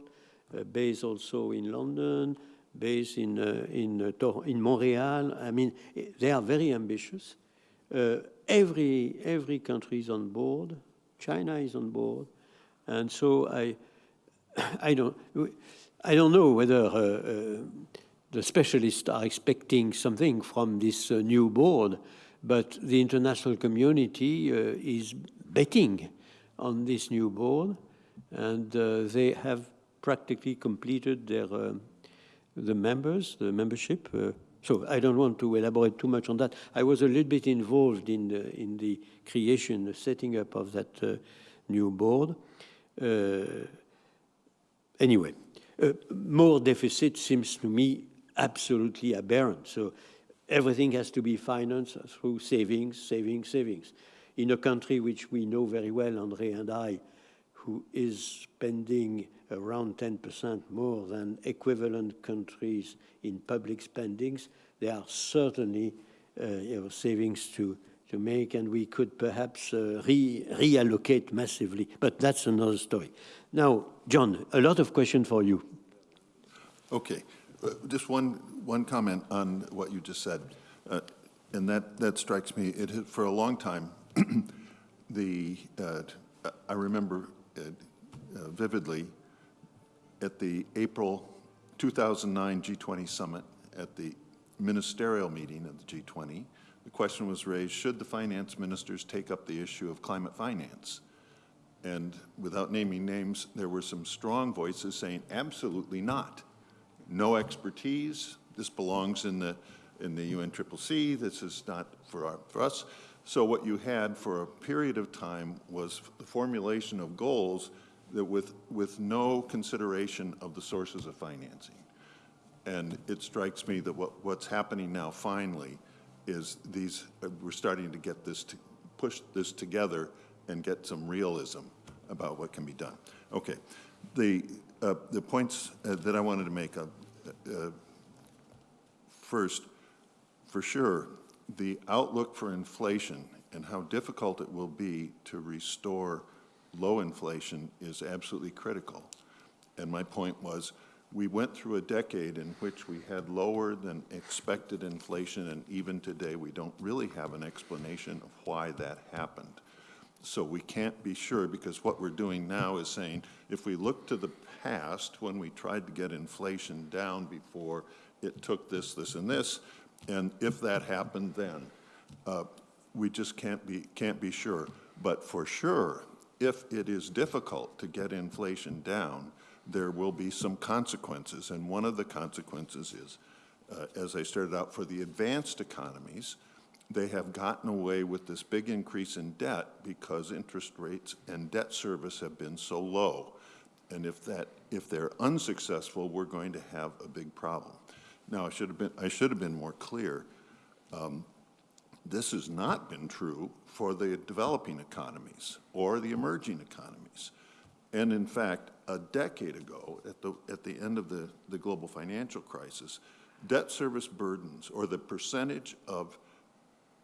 Speaker 1: uh, base also in London, base in, uh, in, uh, in Montreal. I mean, they are very ambitious. every, every country is on board. China is on board. And so I, I don't, I don't know whether uh, uh, the specialists are expecting something from this uh, new board, but the international community is betting on this new board, and they have practically completed their the members, the membership. So I don't want to elaborate too much on that. I was a little bit involved in the, in the creation, the setting up of that uh, new board. Uh, anyway, uh, more deficit seems to me absolutely aberrant. So everything has to be financed through savings, savings, savings. In a country which we know very well, Andre and I, who is spending around 10% more than equivalent countries in public spendings, there are certainly uh, you know, savings to, to make, and we could perhaps uh, re reallocate massively. But that's another story. Now, John, a lot of questions for you.
Speaker 18: Okay. Uh, just one, one comment on what you just said. Uh, and that, that strikes me. It for a long time, the uh, I remember uh, vividly at the April 2009 G20 summit at the ministerial meeting of the G20, the question was raised, should the finance ministers take up the issue of climate finance? And without naming names, there were some strong voices saying, absolutely not. No expertise, this belongs in the, in the UNCCC, this is not for, our, for us. So what you had for a period of time was the formulation of goals that with, with no consideration of the sources of financing. And it strikes me that what, what's happening now finally is these, uh, we're starting to get this, to push this together and get some realism about what can be done. Okay, the, uh, the points uh, that I wanted to make, uh, uh, first, for sure, the outlook for inflation and how difficult it will be to restore low inflation is absolutely critical. And my point was, we went through a decade in which we had lower than expected inflation, and even today we don't really have an explanation of why that happened. So we can't be sure because what we're doing now is saying if we look to the past when we tried to get inflation down before it took this, this, and this, and if that happened then, uh, we just can't be, can't be sure. But for sure, if it is difficult to get inflation down, there will be some consequences. And one of the consequences is, uh, as I started out, for the advanced economies, they have gotten away with this big increase in debt because interest rates and debt service have been so low. And if that, if they're unsuccessful, we're going to have a big problem. Now, I should have been, I should have been more clear. Um, this has not been true for the developing economies or the emerging economies. And in fact, a decade ago, at the, at the end of the, the global financial crisis, debt service burdens, or the percentage of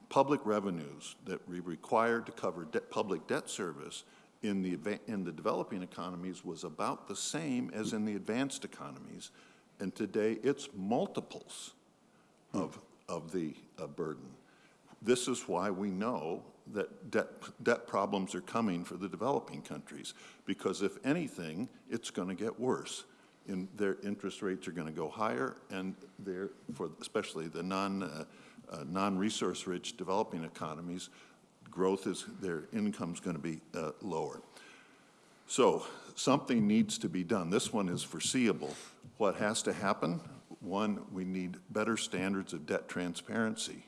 Speaker 18: public revenues that we required to cover de public debt service in the, in the developing economies was about the same as in the advanced economies, and today it's multiples of, of the uh, burden. This is why we know that debt, debt problems are coming for the developing countries, because if anything, it's going to get worse. In, their interest rates are going to go higher, and for especially the non, uh, uh, non-resource rich developing economies, growth is, their income's going to be uh, lower. So something needs to be done. This one is foreseeable. What has to happen? One, we need better standards of debt transparency,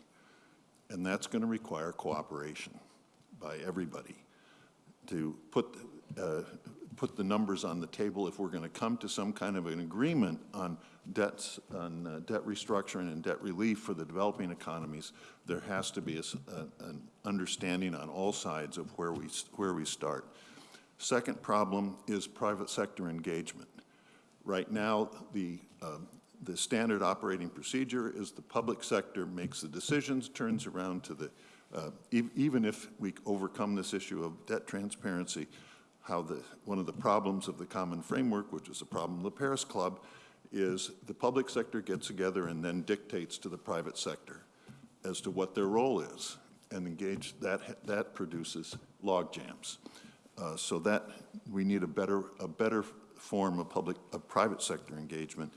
Speaker 18: and that's going to require cooperation by everybody to put, uh, put the numbers on the table if we're going to come to some kind of an agreement on debts, on uh, debt restructuring and debt relief for the developing economies, there has to be a a- an understanding on all sides of where we, where we start. Second problem is private sector engagement. Right now, the, um, the standard operating procedure is the public sector makes the decisions, turns around to the, uh, e- even if we overcome this issue of debt transparency, how the, one of the problems of the common framework, which is a problem of the Paris Club, is the public sector gets together and then dictates to the private sector as to what their role is and engage, that, that produces log jams. Uh, so that, we need a better, a better form of public, of private sector engagement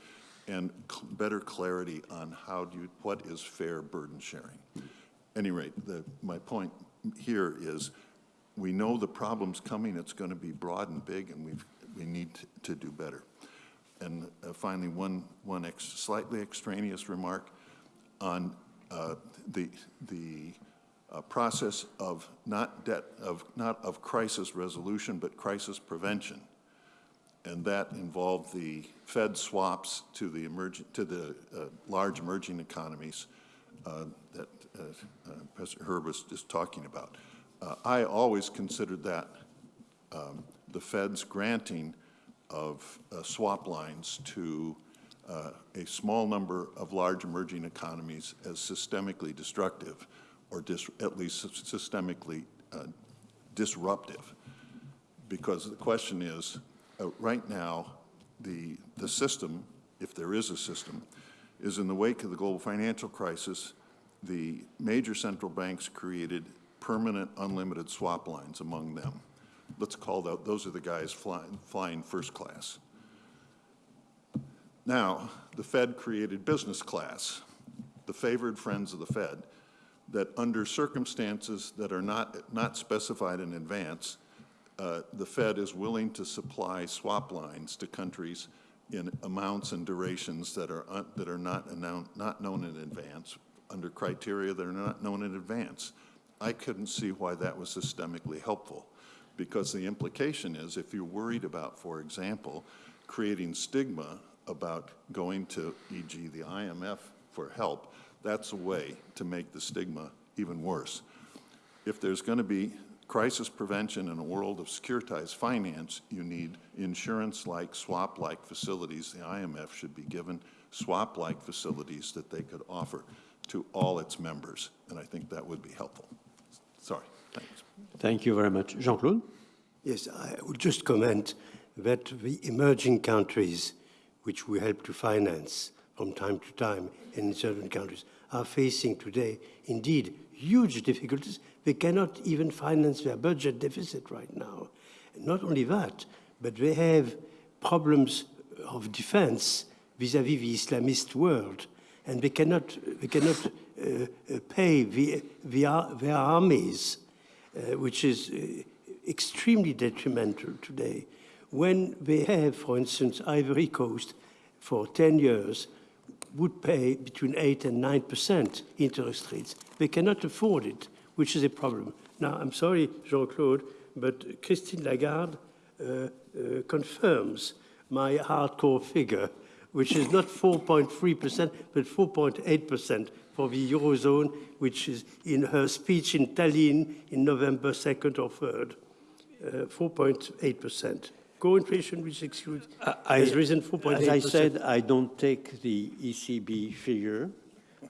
Speaker 18: and better clarity on how do you, what is fair burden sharing. Any rate, the, my point here is, we know the problem's coming, it's going to be broad and big, and we've, we need to- to do better. And uh, finally, one, one ex- slightly extraneous remark on uh, the, the uh, process of not debt, of, not of crisis resolution, but crisis prevention. And that involved the Fed swaps to the emerging, to the uh, large emerging economies uh, that uh, uh, President Hur was just talking about. Uh, I always considered that um, the Fed's granting of uh, swap lines to a small number of large emerging economies as systemically destructive, or at least systemically disruptive. Because the question is, uh, right now, the, the system, if there is a system, is in the wake of the global financial crisis, the major central banks created permanent unlimited swap lines among them. Let's call that, those are the guys flying, flying first class. Now, the Fed created business class, the favored friends of the Fed, that under circumstances that are not, not specified in advance, uh, the Fed is willing to supply swap lines to countries in amounts and durations that are, that are not, not known in advance, under criteria that are not known in advance. I couldn't see why that was systemically helpful, because the implication is if you're worried about, for example, creating stigma about going to, e.g., the IMF for help, that's a way to make the stigma even worse. If there's going to be crisis prevention in a world of securitized finance, you need insurance-like, swap-like facilities. The IMF should be given swap-like facilities that they could offer to all its members, and I think that would be helpful. Sorry, thanks.
Speaker 1: Thank you very much. Jean-Claude?
Speaker 19: Yes, I would just comment that the emerging countries, which we help to finance from time to time in certain countries, are facing today indeed huge difficulties. They cannot even finance their budget deficit right now. And not only that, but they have problems of defense vis-à-vis the Islamist world, and they cannot, they cannot uh, uh, pay the, the, their armies, uh, which is uh, extremely detrimental today. When they have, for instance, Ivory Coast for 10 years would pay between 8 and 9% interest rates. They cannot afford it, which is a problem. Now, I'm sorry, Jean-Claude, but Christine Lagarde uh, uh, confirms my hardcore figure, which is not 4.3%, but 4.8% for the Eurozone, which is in her speech in Tallinn in November 2nd or 3rd, uh, 4.8%. Core inflation, which excludes,
Speaker 1: I,
Speaker 19: has risen 4.8%.
Speaker 1: As I said, I don't take the ECB figure.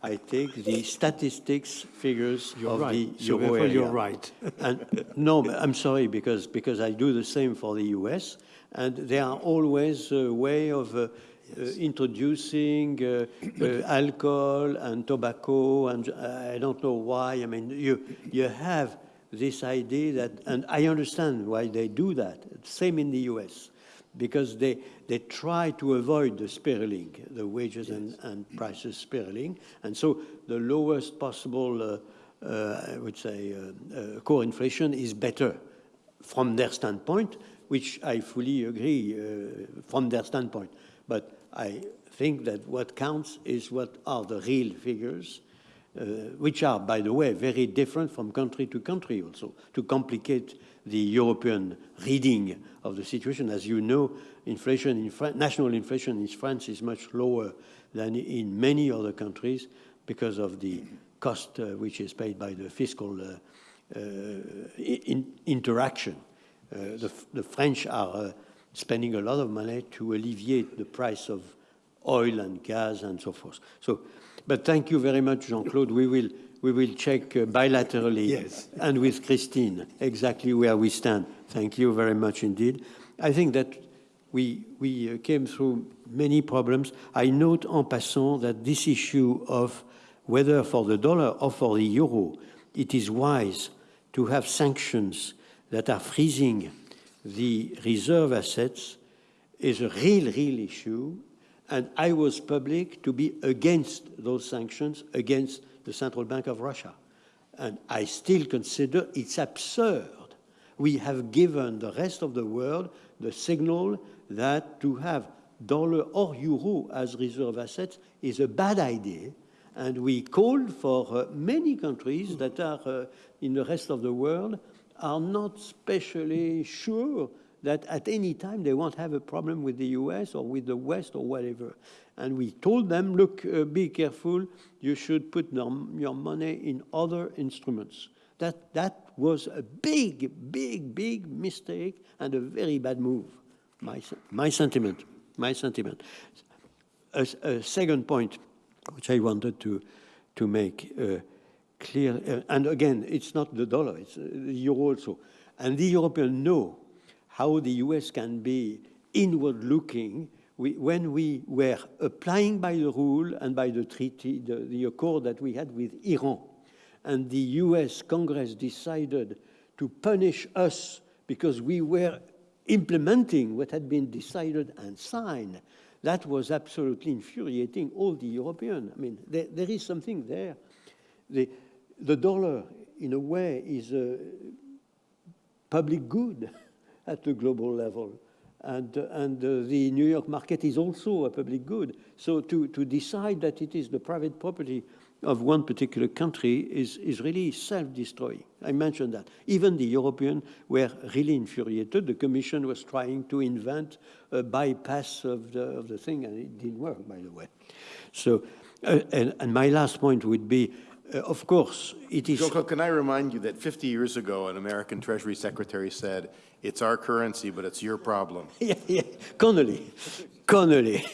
Speaker 1: I take the statistics figures
Speaker 19: You're
Speaker 1: of
Speaker 19: right.
Speaker 1: the
Speaker 19: So
Speaker 1: euro area.
Speaker 19: you're right.
Speaker 1: and no, I'm sorry because because I do the same for the U.S. and there are always a way of. Uh, uh, introducing uh, uh, alcohol and tobacco, and uh, I don't know why. I mean, you you have this idea that, and I understand why they do that. Same in the U.S because they, they try to avoid the spiraling, the wages and, and prices spiraling. And so the lowest possible, uh, uh, I would say, uh, uh, core inflation is better from their standpoint, which I fully agree uh, from their standpoint. But I think that what counts is what are the real figures, uh, which are, by the way, very different from country to country also, to complicate the European reading of the situation. As you know, inflation in France, national inflation in France is much lower than in many other countries because of the cost uh, which is paid by the fiscal uh, uh, in interaction. Uh, the, the, French are uh, spending a lot of money to alleviate the price of oil and gas and so forth. So, but thank you very much, Jean-Claude. We will we will check uh, bilaterally
Speaker 19: yes.
Speaker 1: and with Christine exactly where we stand. Thank you very much indeed. I think that we, we uh, came through many problems. I note en passant that this issue of whether for the dollar or for the euro, it is wise to have sanctions that are freezing the reserve assets is a real, real issue. And I was public to be against those sanctions, against the Central Bank of Russia. And I still consider it's absurd. We have given the rest of the world the signal that to have dollar or euro as reserve assets is a bad idea. And we called for uh, many countries that are uh, in the rest of the world are not specially sure that at any time they won't have a problem with the US or with the West or whatever. And we told them, look, uh, be careful, you should put your money in other instruments. That, that was a big, big, big mistake and a very bad move. My, my sentiment, my sentiment. A, a second point, which I wanted to, to make uh, clear, uh, and again, it's not the dollar, it's uh, the euro also. And the Europeans know how the US can be inward-looking when we were applying by the rule and by the treaty, the, the accord that we had with Iran, and the US Congress decided to punish us because we were implementing what had been decided and signed, that was absolutely infuriating all the Europeans. I mean, there, there is something there. The, the dollar, in a way, is a public good at the global level and, and uh, the New York market is also a public good. So to, to decide that it is the private property of one particular country is, is really self-destroying. I mentioned that. Even the Europeans were really infuriated. The Commission was trying to invent a bypass of the, of the thing, and it didn't work, by the way. So, uh, and, and my last point would be, uh, of course, it is...
Speaker 13: Joko, can I remind you that 50 years ago, an American Treasury Secretary said, it's our currency, but it's your problem.
Speaker 1: yeah, yeah. Connally, Connally,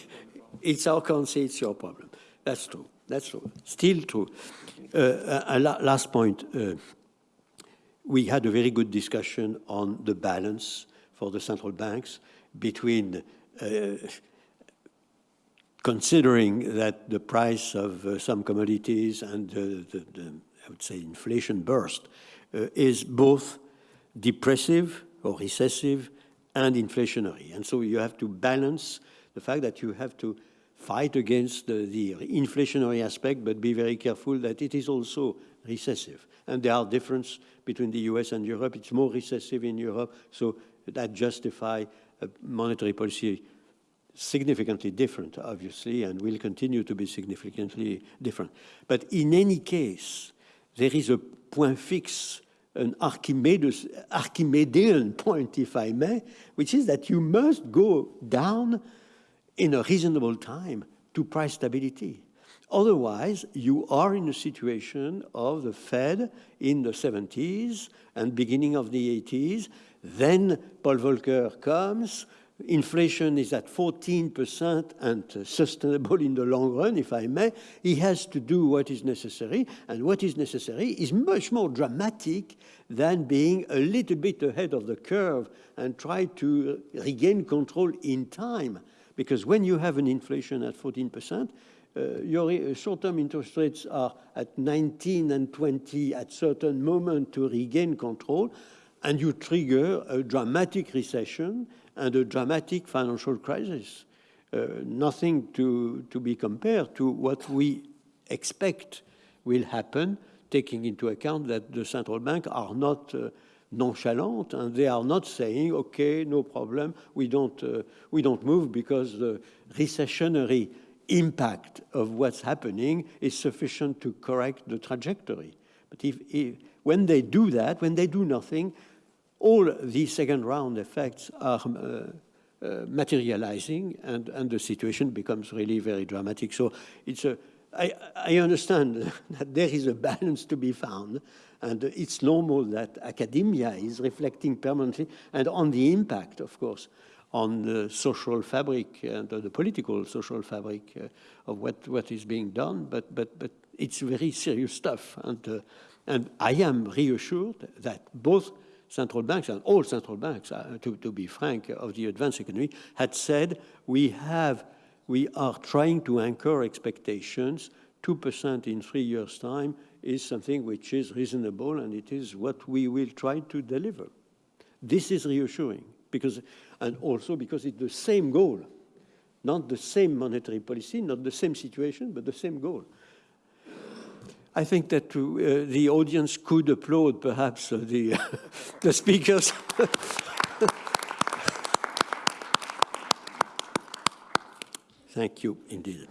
Speaker 1: it's our currency, it's your problem. That's true. That's true. Still true. Uh, uh, last point. Uh, we had a very good discussion on the balance for the central banks between uh, considering that the price of uh, some commodities and the, the, I would say, inflation burst uh, is both depressive or recessive and inflationary. And so you have to balance the fact that you have to fight against the, the, inflationary aspect, but be very careful that it is also recessive. And there are differences between the US and Europe. It's more recessive in Europe, so that justify a monetary policy significantly different, obviously, and will continue to be significantly different. But in any case, there is a point fix, an Archimedes, Archimedean point, if I may, which is that you must go down in a reasonable time to price stability. Otherwise, you are in a situation of the Fed in the 70s and beginning of the 80s. Then Paul Volcker comes, inflation is at 14% and sustainable in the long run, if I may, he has to do what is necessary, and what is necessary is much more dramatic than being a little bit ahead of the curve and try to regain control in time. Because when you have an inflation at 14%, uh, your uh, short-term interest rates are at 19 and 20 at certain moment to regain control, and you trigger a dramatic recession and a dramatic financial crisis. Uh, nothing to, to be compared to what we expect will happen, taking into account that the central bank are not uh, nonchalant and they are not saying, okay, no problem, we don't, uh, we don't move because the recessionary impact of what's happening is sufficient to correct the trajectory. But if, if, when they do that, when they do nothing, all these second round effects are uh, uh, materializing and, and the situation becomes really very dramatic. So it's a, I, I understand that there is a balance to be found and it's normal that academia is reflecting permanently and on the impact, of course, on the social fabric and the political social fabric uh, of what, what is being done, but, but, but it's very serious stuff. And, uh, and I am reassured that both central banks and all central banks, uh, to, to be frank, of the advanced economy, had said we have, we are trying to anchor expectations. 2% in three years' time is something which is reasonable, and it is what we will try to deliver. This is reassuring because, and also because it's the same goal, not the same monetary policy, not the same situation, but the same goal. I think that uh, the audience could applaud perhaps uh, the, the speakers. Thank you indeed.